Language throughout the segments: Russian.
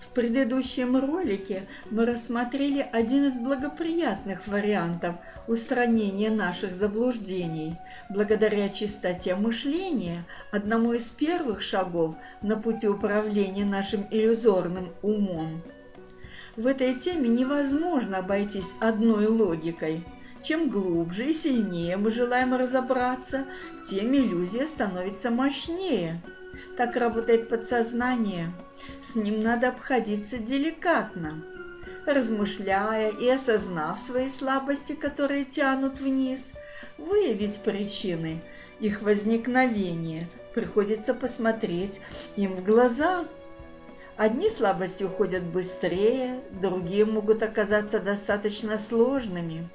В предыдущем ролике мы рассмотрели один из благоприятных вариантов устранения наших заблуждений, благодаря чистоте мышления, одному из первых шагов на пути управления нашим иллюзорным умом. В этой теме невозможно обойтись одной логикой. Чем глубже и сильнее мы желаем разобраться, тем иллюзия становится мощнее. Так работает подсознание. С ним надо обходиться деликатно. Размышляя и осознав свои слабости, которые тянут вниз, выявить причины их возникновения, приходится посмотреть им в глаза – Одни слабости уходят быстрее, другие могут оказаться достаточно сложными.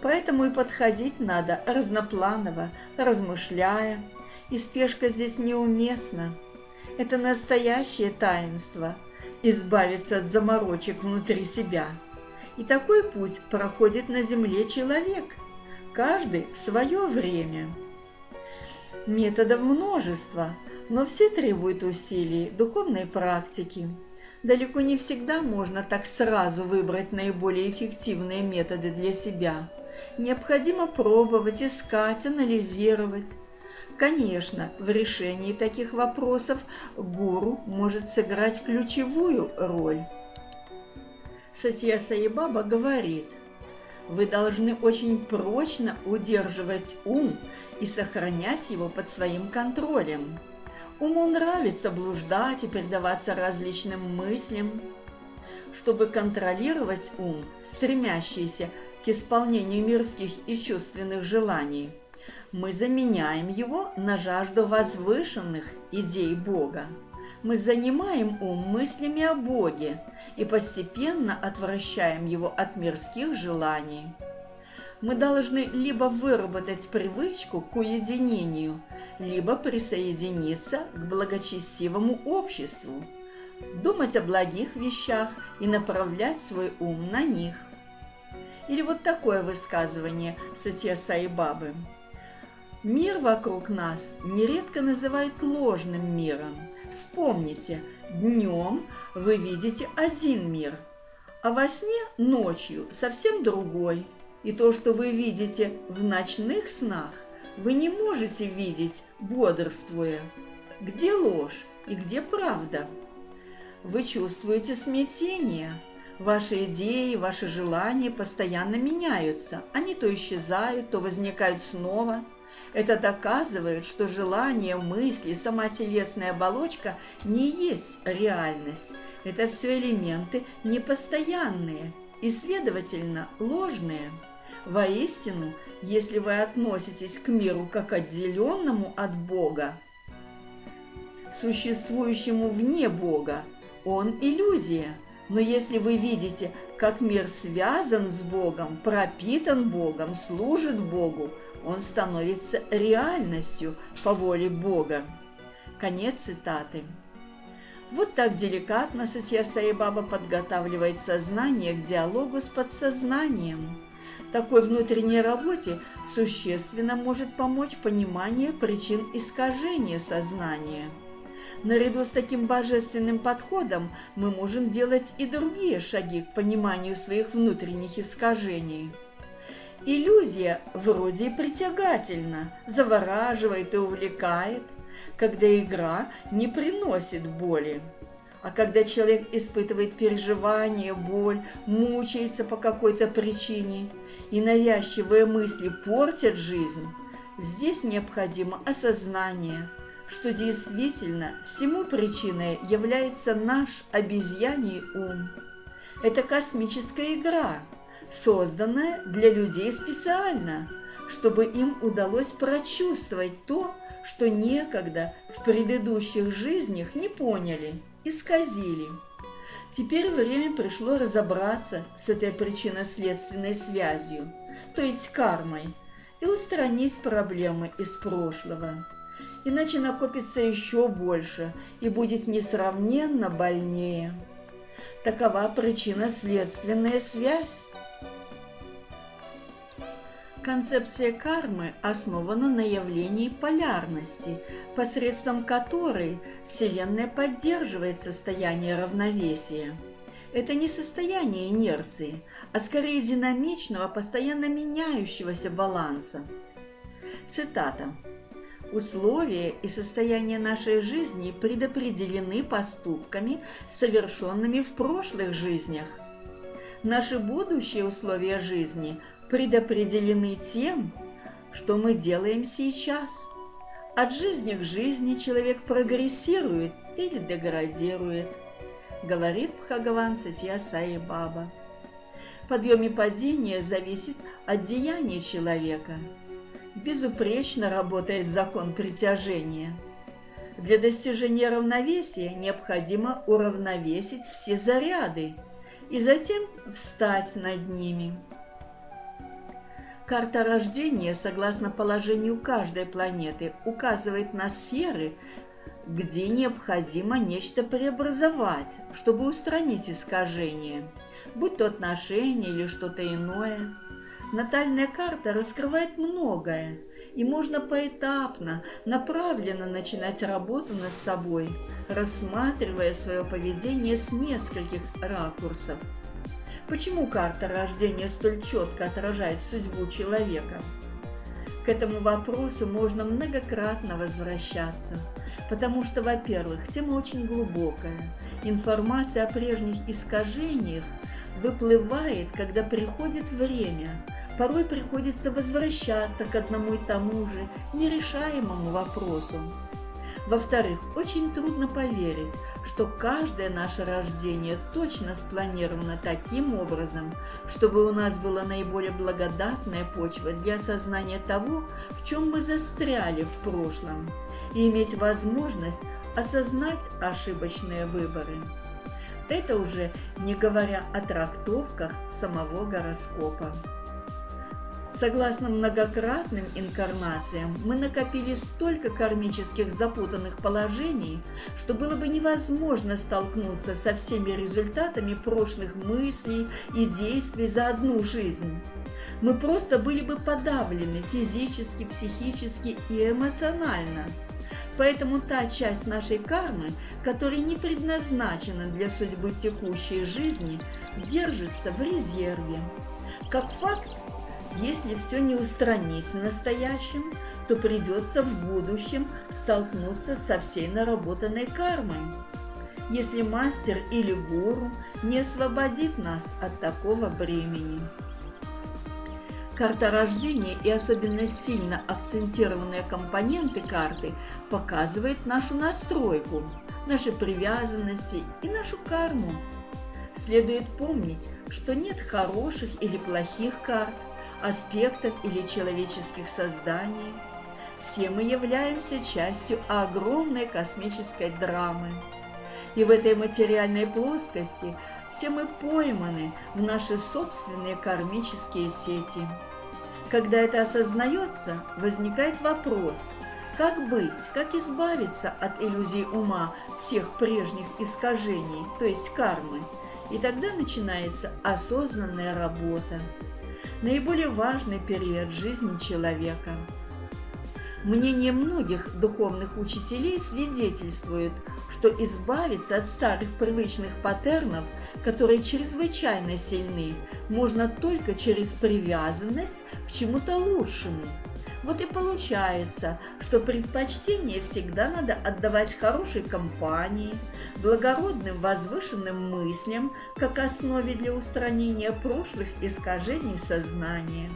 Поэтому и подходить надо разнопланово, размышляя, и спешка здесь неуместна. Это настоящее таинство – избавиться от заморочек внутри себя. И такой путь проходит на земле человек, каждый в свое время. Методов множество – но все требуют усилий, духовной практики. Далеко не всегда можно так сразу выбрать наиболее эффективные методы для себя. Необходимо пробовать, искать, анализировать. Конечно, в решении таких вопросов гуру может сыграть ключевую роль. Сатья Саибаба говорит, вы должны очень прочно удерживать ум и сохранять его под своим контролем. Уму нравится блуждать и предаваться различным мыслям. Чтобы контролировать ум, стремящийся к исполнению мирских и чувственных желаний, мы заменяем его на жажду возвышенных идей Бога. Мы занимаем ум мыслями о Боге и постепенно отвращаем его от мирских желаний. Мы должны либо выработать привычку к уединению – либо присоединиться к благочестивому обществу, думать о благих вещах и направлять свой ум на них. Или вот такое высказывание Сатья Саи Бабы. Мир вокруг нас нередко называют ложным миром. Вспомните, днем вы видите один мир, а во сне ночью совсем другой. И то, что вы видите в ночных снах, вы не можете видеть, бодрствуя. Где ложь и где правда? Вы чувствуете смятение. Ваши идеи, ваши желания постоянно меняются. Они то исчезают, то возникают снова. Это доказывает, что желание, мысли, сама телесная оболочка не есть реальность. Это все элементы непостоянные и, следовательно, ложные. Воистину, если вы относитесь к миру как отделенному от Бога, существующему вне Бога, он иллюзия. Но если вы видите, как мир связан с Богом, пропитан Богом, служит Богу, он становится реальностью по воле Бога. Конец цитаты. Вот так деликатно Сатья Саибаба подготавливает сознание к диалогу с подсознанием такой внутренней работе существенно может помочь понимание причин искажения сознания. Наряду с таким божественным подходом мы можем делать и другие шаги к пониманию своих внутренних искажений. Иллюзия вроде притягательна, завораживает и увлекает, когда игра не приносит боли. А когда человек испытывает переживание, боль, мучается по какой-то причине – и навязчивые мысли портят жизнь, здесь необходимо осознание, что действительно всему причиной является наш обезьяний ум. Это космическая игра, созданная для людей специально, чтобы им удалось прочувствовать то, что некогда в предыдущих жизнях не поняли, исказили. Теперь время пришло разобраться с этой причинно-следственной связью, то есть кармой, и устранить проблемы из прошлого. Иначе накопится еще больше и будет несравненно больнее. Такова причинно-следственная связь. Концепция кармы основана на явлении полярности, посредством которой Вселенная поддерживает состояние равновесия. Это не состояние инерции, а скорее динамичного, постоянно меняющегося баланса. Цитата. Условия и состояние нашей жизни предопределены поступками, совершенными в прошлых жизнях. Наши будущие условия жизни предопределены тем, что мы делаем сейчас. От жизни к жизни человек прогрессирует или деградирует, говорит Бхагаван Сатья Саи Баба. Подъем и падение зависит от деяния человека – безупречно работает закон притяжения. Для достижения равновесия необходимо уравновесить все заряды и затем встать над ними. Карта рождения, согласно положению каждой планеты, указывает на сферы, где необходимо нечто преобразовать, чтобы устранить искажение, будь то отношения или что-то иное. Натальная карта раскрывает многое, и можно поэтапно, направленно начинать работу над собой, рассматривая свое поведение с нескольких ракурсов. Почему карта рождения столь четко отражает судьбу человека? К этому вопросу можно многократно возвращаться, потому что, во-первых, тема очень глубокая. Информация о прежних искажениях выплывает, когда приходит время – порой приходится возвращаться к одному и тому же нерешаемому вопросу. Во-вторых, очень трудно поверить, что каждое наше рождение точно спланировано таким образом, чтобы у нас была наиболее благодатная почва для осознания того, в чем мы застряли в прошлом, и иметь возможность осознать ошибочные выборы. Это уже не говоря о трактовках самого гороскопа. Согласно многократным инкарнациям, мы накопили столько кармических запутанных положений, что было бы невозможно столкнуться со всеми результатами прошлых мыслей и действий за одну жизнь. Мы просто были бы подавлены физически, психически и эмоционально. Поэтому та часть нашей кармы, которая не предназначена для судьбы текущей жизни, держится в резерве. Как факт, если все не устранить в настоящем, то придется в будущем столкнуться со всей наработанной кармой. Если мастер или гуру не освободит нас от такого бремени. Карта рождения и особенно сильно акцентированные компоненты карты показывают нашу настройку, наши привязанности и нашу карму. Следует помнить, что нет хороших или плохих карт, аспектов или человеческих созданий. Все мы являемся частью огромной космической драмы. И в этой материальной плоскости все мы пойманы в наши собственные кармические сети. Когда это осознается, возникает вопрос, как быть, как избавиться от иллюзий ума всех прежних искажений, то есть кармы, и тогда начинается осознанная работа наиболее важный период жизни человека. Мнение многих духовных учителей свидетельствует, что избавиться от старых привычных паттернов, которые чрезвычайно сильны, можно только через привязанность к чему-то лучшему – вот и получается, что предпочтение всегда надо отдавать хорошей компании, благородным возвышенным мыслям, как основе для устранения прошлых искажений сознания.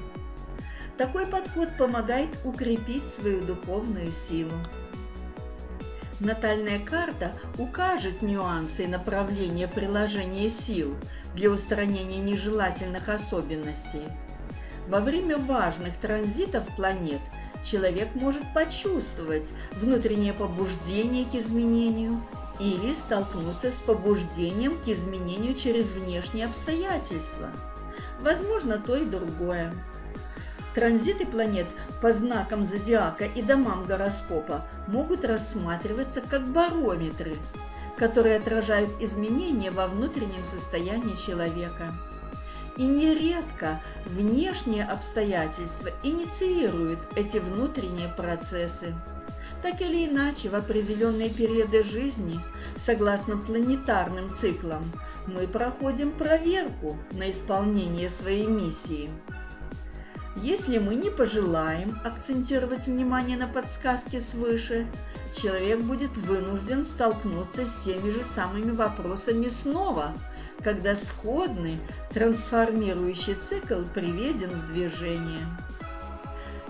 Такой подход помогает укрепить свою духовную силу. Натальная карта укажет нюансы и направления приложения сил для устранения нежелательных особенностей – во время важных транзитов планет человек может почувствовать внутреннее побуждение к изменению или столкнуться с побуждением к изменению через внешние обстоятельства. Возможно, то и другое. Транзиты планет по знакам зодиака и домам гороскопа могут рассматриваться как барометры, которые отражают изменения во внутреннем состоянии человека. И нередко внешние обстоятельства инициируют эти внутренние процессы. Так или иначе, в определенные периоды жизни, согласно планетарным циклам, мы проходим проверку на исполнение своей миссии. Если мы не пожелаем акцентировать внимание на подсказки свыше, человек будет вынужден столкнуться с теми же самыми вопросами снова, когда сходный трансформирующий цикл приведен в движение.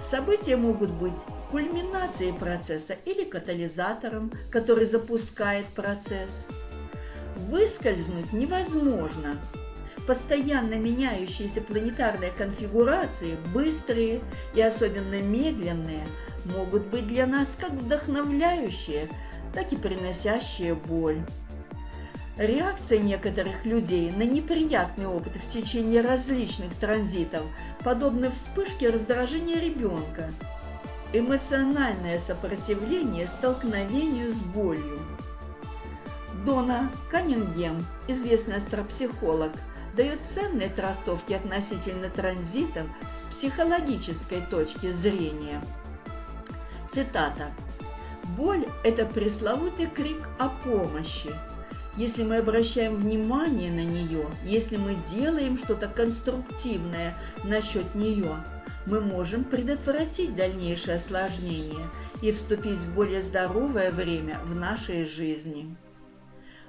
События могут быть кульминацией процесса или катализатором, который запускает процесс. Выскользнуть невозможно. Постоянно меняющиеся планетарные конфигурации, быстрые и особенно медленные, могут быть для нас как вдохновляющие, так и приносящие боль. Реакция некоторых людей на неприятный опыт в течение различных транзитов подобны вспышке раздражения ребенка. Эмоциональное сопротивление столкновению с болью. Дона Каннингем, известный астропсихолог, дает ценные трактовки относительно транзитов с психологической точки зрения. Цитата. «Боль – это пресловутый крик о помощи – если мы обращаем внимание на нее, если мы делаем что-то конструктивное насчет нее, мы можем предотвратить дальнейшее осложнение и вступить в более здоровое время в нашей жизни.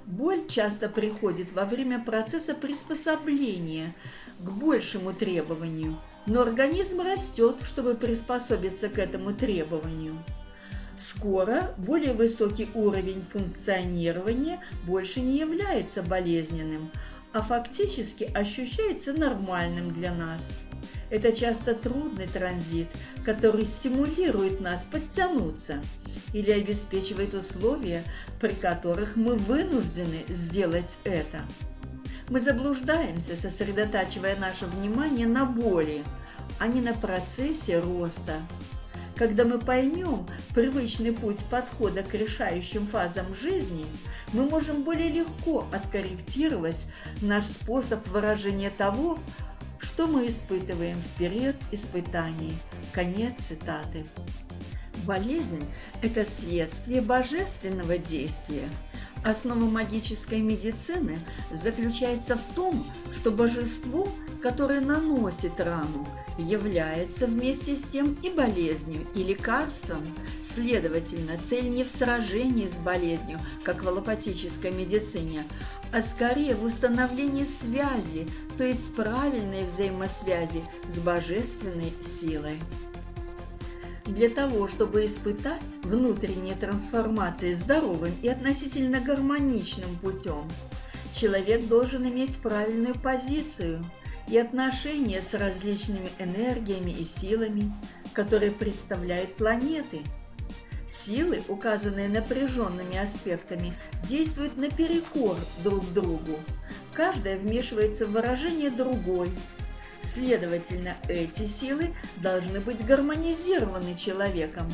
Боль часто приходит во время процесса приспособления к большему требованию, но организм растет, чтобы приспособиться к этому требованию. Скоро более высокий уровень функционирования больше не является болезненным, а фактически ощущается нормальным для нас. Это часто трудный транзит, который стимулирует нас подтянуться или обеспечивает условия, при которых мы вынуждены сделать это. Мы заблуждаемся, сосредотачивая наше внимание на боли, а не на процессе роста. Когда мы поймем привычный путь подхода к решающим фазам жизни, мы можем более легко откорректировать наш способ выражения того, что мы испытываем в период испытаний. Конец цитаты. Болезнь – это следствие божественного действия. Основа магической медицины заключается в том, что божество, которое наносит рану, является вместе с тем и болезнью, и лекарством. Следовательно, цель не в сражении с болезнью, как в аллопатической медицине, а скорее в установлении связи, то есть правильной взаимосвязи с божественной силой. Для того, чтобы испытать внутренние трансформации здоровым и относительно гармоничным путем, человек должен иметь правильную позицию – и отношения с различными энергиями и силами, которые представляют планеты. Силы, указанные напряженными аспектами, действуют наперекор друг другу. Каждая вмешивается в выражение другой. Следовательно, эти силы должны быть гармонизированы человеком.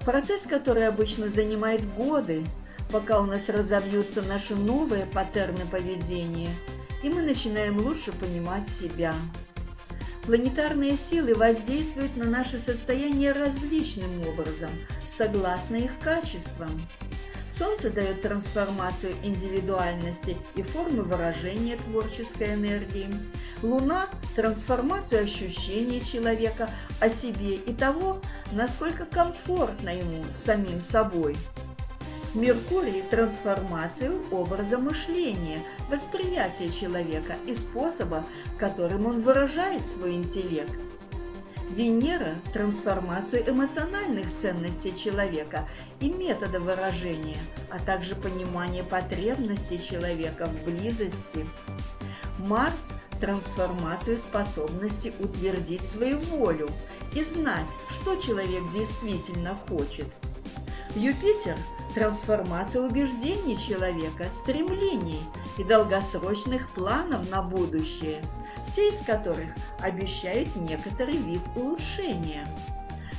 Процесс, который обычно занимает годы, пока у нас разовьются наши новые паттерны поведения – и мы начинаем лучше понимать себя. Планетарные силы воздействуют на наше состояние различным образом, согласно их качествам. Солнце дает трансформацию индивидуальности и формы выражения творческой энергии. Луна – трансформацию ощущений человека о себе и того, насколько комфортно ему самим собой. Меркурий – трансформацию образа мышления, восприятия человека и способа, которым он выражает свой интеллект. Венера – трансформацию эмоциональных ценностей человека и метода выражения, а также понимание потребностей человека в близости. Марс – трансформацию способности утвердить свою волю и знать, что человек действительно хочет. Юпитер – трансформация убеждений человека, стремлений и долгосрочных планов на будущее, все из которых обещают некоторый вид улучшения.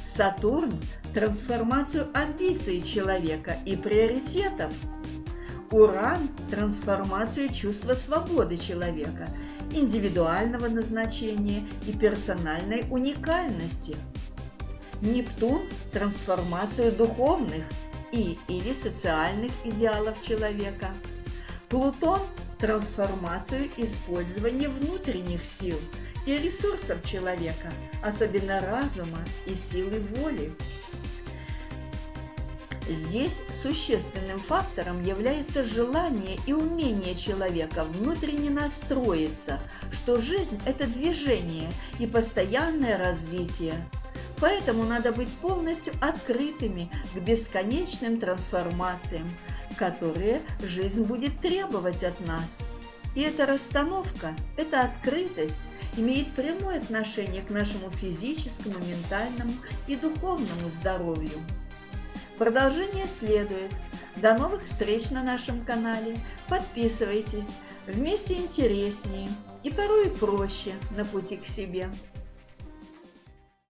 Сатурн – трансформацию амбиций человека и приоритетов. Уран – трансформацию чувства свободы человека, индивидуального назначения и персональной уникальности. Нептун – трансформацию духовных и или социальных идеалов человека. Плутон – трансформацию использования внутренних сил и ресурсов человека, особенно разума и силы воли. Здесь существенным фактором является желание и умение человека внутренне настроиться, что жизнь – это движение и постоянное развитие. Поэтому надо быть полностью открытыми к бесконечным трансформациям, которые жизнь будет требовать от нас. И эта расстановка, эта открытость имеет прямое отношение к нашему физическому, ментальному и духовному здоровью. Продолжение следует. До новых встреч на нашем канале. Подписывайтесь. Вместе интереснее и порой проще на пути к себе.